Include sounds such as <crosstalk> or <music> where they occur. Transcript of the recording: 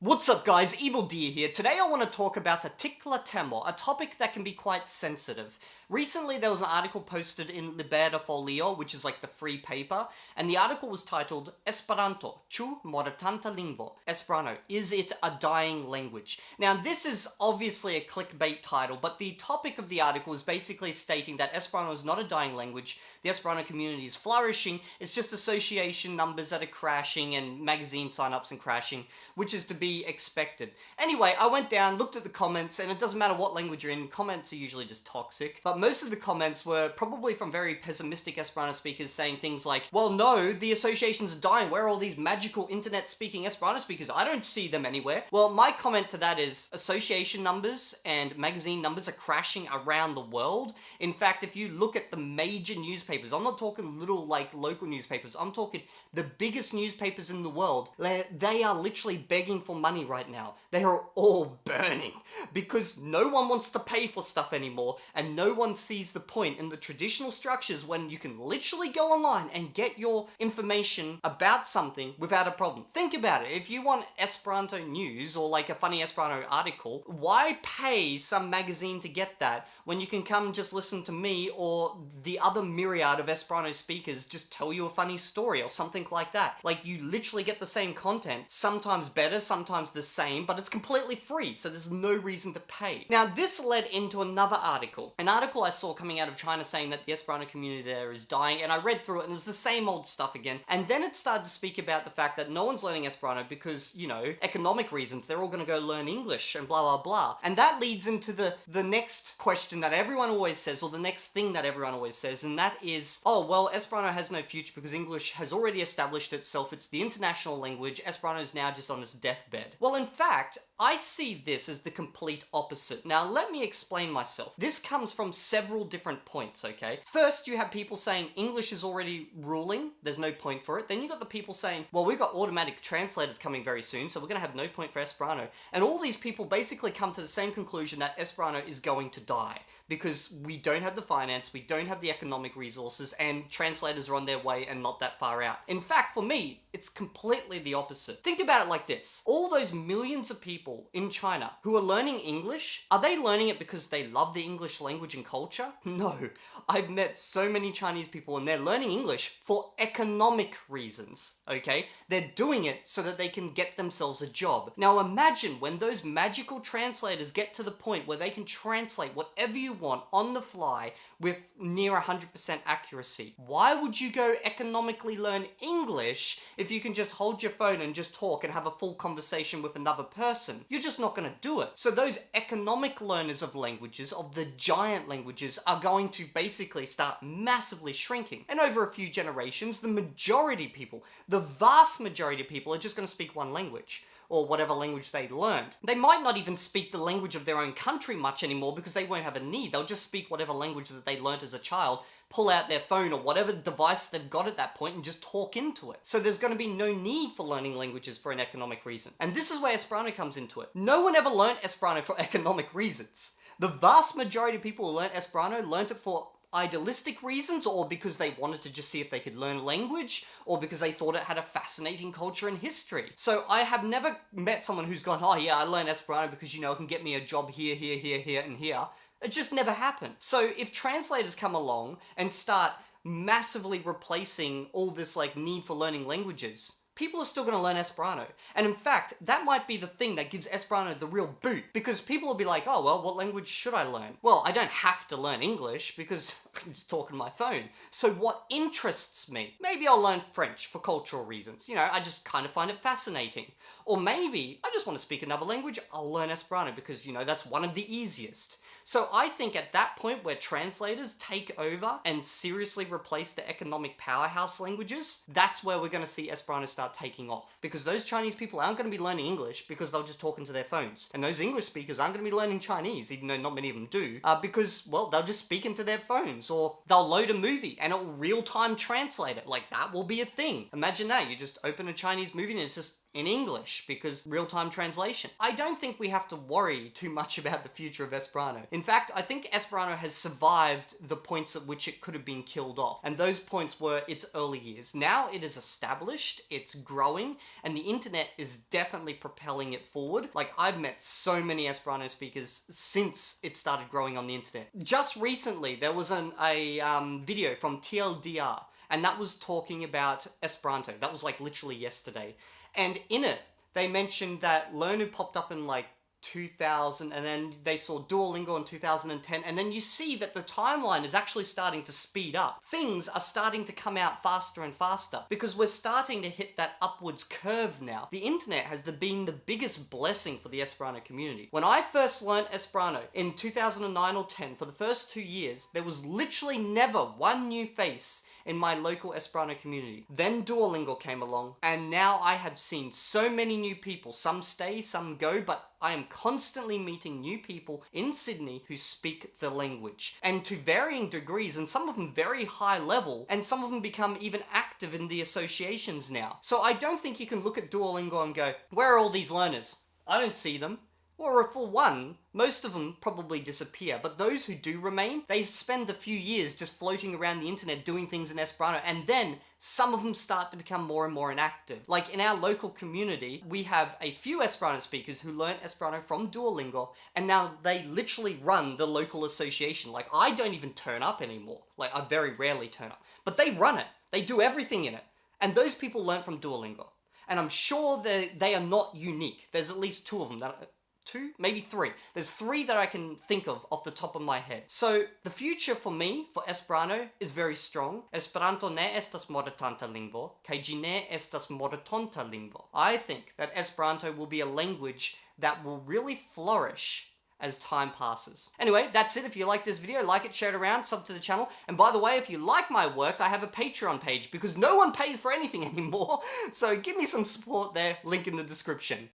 What's up guys, Evildea here. Today I want to talk about a tickler temo, a topic that can be quite sensitive. Recently there was an article posted in Libera Folio, which is like the free paper, and the article was titled Esperanto, chu mortanta lingvo. Esperanto, is it a dying language? Now this is obviously a clickbait title, but the topic of the article is basically stating that Esperanto is not a dying language, the Esperanto community is flourishing, it's just association numbers that are crashing and magazine signups and crashing, which is to be be expected. Anyway, I went down, looked at the comments, and it doesn't matter what language you're in, comments are usually just toxic. But most of the comments were probably from very pessimistic Esperanto speakers saying things like, well, no, the associations are dying. Where are all these magical internet speaking Esperanto speakers? I don't see them anywhere. Well, my comment to that is association numbers and magazine numbers are crashing around the world. In fact, if you look at the major newspapers, I'm not talking little like local newspapers, I'm talking the biggest newspapers in the world, they are literally begging for money right now. They are all burning because no one wants to pay for stuff anymore and no one sees the point in the traditional structures when you can literally go online and get your information about something without a problem. Think about it. If you want Esperanto news or like a funny Esperanto article, why pay some magazine to get that when you can come just listen to me or the other myriad of Esperanto speakers just tell you a funny story or something like that. Like you literally get the same content, sometimes better, sometimes sometimes the same, but it's completely free, so there's no reason to pay. Now, this led into another article. An article I saw coming out of China saying that the Esperanto community there is dying, and I read through it, and it was the same old stuff again. And then it started to speak about the fact that no one's learning Esperanto because, you know, economic reasons. They're all gonna go learn English and blah, blah, blah. And that leads into the, the next question that everyone always says, or the next thing that everyone always says, and that is, oh, well, Esperanto has no future because English has already established itself. It's the international language. Esperanto is now just on its deathbed bed. Well, in fact, I see this as the complete opposite. Now, let me explain myself. This comes from several different points, okay? First, you have people saying English is already ruling, there's no point for it. Then you got the people saying, well, we've got automatic translators coming very soon, so we're gonna have no point for Esperanto. And all these people basically come to the same conclusion that Esperanto is going to die because we don't have the finance, we don't have the economic resources, and translators are on their way and not that far out. In fact, for me, it's completely the opposite. Think about it like this. All those millions of people in China who are learning English, are they learning it because they love the English language and culture? <laughs> No. I've met so many Chinese people and they're learning English for economic reasons, okay? They're doing it so that they can get themselves a job. Now imagine when those magical translators get to the point where they can translate whatever you want on the fly with near 100% accuracy. Why would you go economically learn English if you can just hold your phone and just talk and have a full conversation with another person? You're just not going to do it. So those economic learners of languages, of the giant languages, are going to basically start massively shrinking. And over a few generations, the majority people, the vast majority of people are just going to speak one language or whatever language they learned. They might not even speak the language of their own country much anymore because they won't have a need. They'll just speak whatever language that they learnt as a child, pull out their phone or whatever device they've got at that point and just talk into it. So there's going to be no need for learning languages for an economic reason. And this is where Esperanto comes into it. No one ever learnt Esperanto for <laughs> economic reasons. The vast majority of people who learnt Esperanto learnt it for idealistic reasons or because they wanted to just see if they could learn a language or because they thought it had a fascinating culture and history. So I have never met someone who's gone, oh yeah, I learned Esperanto because, you know, it can get me a job here, here, here, here, and here. It just never happened. So if translators come along and start massively replacing all this like need for learning languages, people are still going to learn Esperanto. And in fact, that might be the thing that gives Esperanto the real boot. Because people will be like, oh, well, what language should I learn? Well, I don't have to learn English because <laughs> I'm just talking my phone. So what interests me? Maybe I'll learn French for cultural reasons. You know, I just kind of find it fascinating. Or maybe I just want to speak another language, I'll learn Esperanto because, you know, that's one of the easiest. So I think at that point where translators take over and seriously replace the economic powerhouse languages, that's where we're going to see Esperanto start taking off. Because those Chinese people aren't going to be learning English because they'll just talk into their phones. And those English speakers aren't going to be learning Chinese, even though not many of them do, uh, because, well, they'll just speak into their phones or they'll load a movie and it'll real-time translate it. Like, that will be a thing. Imagine that. You just open a Chinese movie and it's just in English because real-time translation. I don't think we have to worry too much about the future of Esperanto. In fact, I think Esperanto has survived the points at which it could have been killed off. And those points were its early years. Now it is established, it's growing, and the internet is definitely propelling it forward. Like I've met so many Esperanto speakers since it started growing on the internet. Just recently, there was an, a um, video from TLDR and that was talking about Esperanto. That was like literally yesterday. And in it, they mentioned that Lernu popped up in like 2000 and then they saw Duolingo in 2010 and then you see that the timeline is actually starting to speed up. Things are starting to come out faster and faster because we're starting to hit that upwards curve now. The internet has been the biggest blessing for the Esperanto community. When I first learned Esperanto in 2009 or 10 for the first two years, there was literally never one new face in my local Esperanto community. Then Duolingo came along, and now I have seen so many new people. Some stay, some go, but I am constantly meeting new people in Sydney who speak the language. And to varying degrees, and some of them very high level, and some of them become even active in the associations now. So I don't think you can look at Duolingo and go, where are all these learners? I don't see them. Or for one, most of them probably disappear, but those who do remain, they spend a few years just floating around the internet doing things in Esperanto, and then some of them start to become more and more inactive. Like in our local community, we have a few Esperanto speakers who learn Esperanto from Duolingo, and now they literally run the local association. Like I don't even turn up anymore. Like I very rarely turn up, but they run it. They do everything in it. And those people learn from Duolingo. And I'm sure they they are not unique. There's at least two of them that two, maybe three. There's three that I can think of off the top of my head. So the future for me, for Esperanto, is very strong. Esperanto ne estas mortanta lingvo, ĝi ne estas mortonta lingvo. I think that Esperanto will be a language that will really flourish as time passes. Anyway, that's it. If you like this video, like it, share it around, sub to the channel. And by the way, if you like my work, I have a Patreon page because no one pays for anything <laughs> anymore. So give me some support there, link in the description.